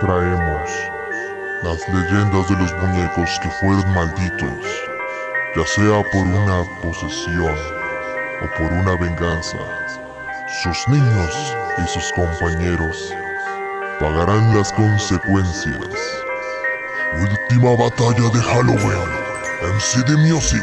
traemos las leyendas de los muñecos que fueron malditos, ya sea por una posesión o por una venganza. Sus niños y sus compañeros pagarán las consecuencias. Última batalla de Halloween. MC de Music.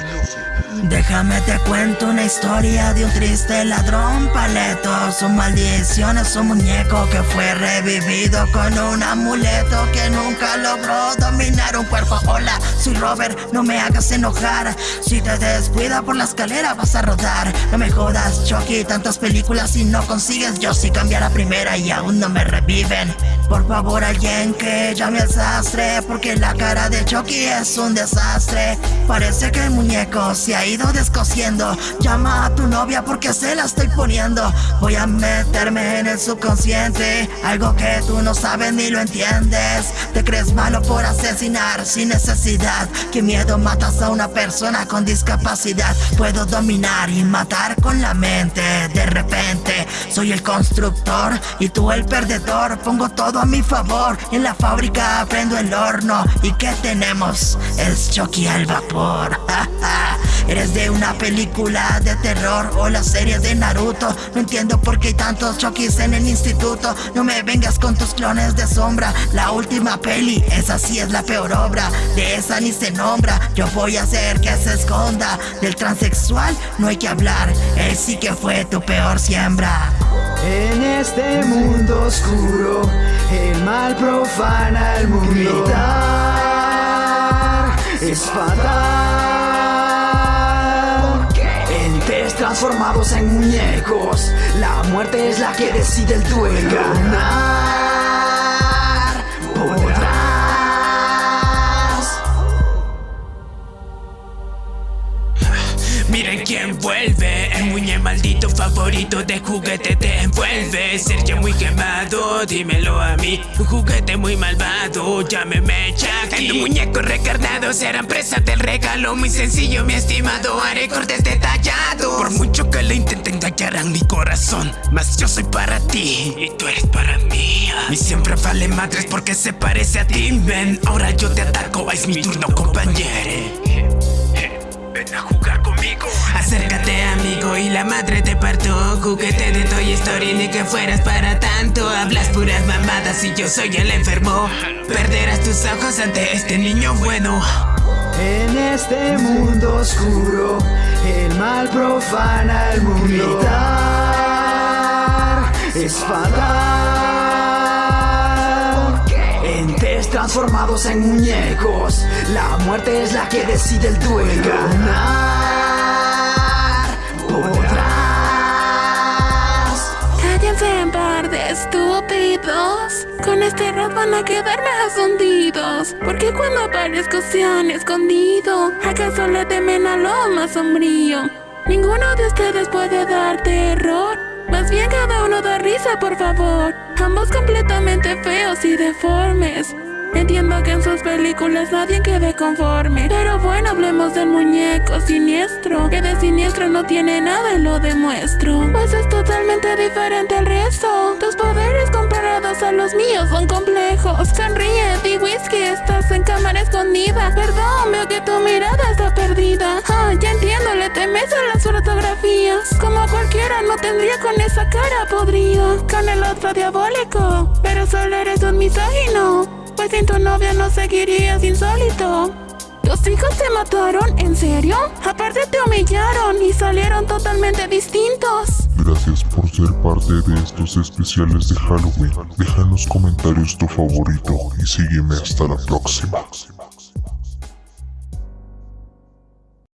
Déjame te cuento una historia de un triste ladrón paleto. Su maldición es un muñeco que fue revivido con un amuleto Que nunca logró dominar un cuerpo. Hola, soy Robert, no me hagas enojar. Si te descuida por la escalera vas a rodar. No me jodas, Chucky, tantas películas y no consigues. Yo sí cambiar a primera y aún no me reviven. Por favor alguien que llame al sastre Porque la cara de Chucky es un desastre. Parece que el muñeco se ha ido descosiendo. Llama a tu novia porque se la estoy poniendo. Voy a meterme en el subconsciente Algo que tú no sabes ni lo entiendes. Te crees malo por asesinar sin necesidad. Qué miedo matas a una persona con discapacidad. Puedo dominar y matar con la mente. De repente soy el constructor y tú el perdedor. Pongo todo a mi favor. En la fábrica prendo el horno. ¿Y qué tenemos? Es Chucky al vapor Una película de terror o la serie de Naruto. No entiendo por qué hay tantos Chuckys en el instituto. No me vengas con tus clones de sombra. La última peli, esa sí es la peor obra. De esa ni se nombra. Yo voy a hacer que se esconda. Del transexual no hay que hablar. Él sí que fue tu peor siembra. En este mundo oscuro, el mal profana el mundo. Transformados en muñecos, la muerte es la que decide el duelo. Quién vuelve, el muñe maldito favorito de juguete te envuelve. Sergio muy quemado, dímelo a mí. Un juguete muy malvado, llámeme Chucky. El muñeco recarnado serán presa del regalo. Muy sencillo mi estimado, haré cortes detallados. Por mucho que le intenten engañarán mi corazón Mas yo soy para ti. Y tú eres para mí. Mi siempre vale madres porque se parece a ti. Ven, ahora yo te ataco, es mi turno compañero Ven a jugar conmigo. Acércate amigo y la madre te parto. Juguete de Toy Story ni que fueras para tanto. Hablas puras mamadas y yo soy el enfermo. Perderás tus ojos ante este niño bueno. En este mundo oscuro El mal profana el mundo. Gritar es fatal transformados en muñecos. La muerte es la que decide el duelo. Ganar podrás Cállense en par de estúpidos. Con este rap van a quedarme hundidos. Porque cuando aparezco se han escondido. ¿Acaso le temen a lo más sombrío? Ninguno de ustedes puede dar terror Más bien cada uno da risa por favor. Ambos completamente feos y deformes Entiendo que en sus películas nadie quede conforme. Pero bueno, hablemos del muñeco siniestro Que de siniestro no tiene nada y lo demuestro. Pues es totalmente diferente al resto. Tus poderes comparados a los míos son complejos. Sonríe, di whisky, estás en cámara escondida. Perdón, veo que tu mirada está perdida. Ah, ya entiendo, le temes a las fotografías. Como cualquiera no tendría con esa cara podrida. Con el otro diabólico Pero solo eres un misógino pues sin tu novia no seguirías insólito. ¿Tus hijos te mataron? ¿En serio? Aparte te humillaron y salieron totalmente distintos. Gracias por ser parte de estos especiales de Halloween. Deja en los comentarios tu favorito y sígueme hasta la próxima.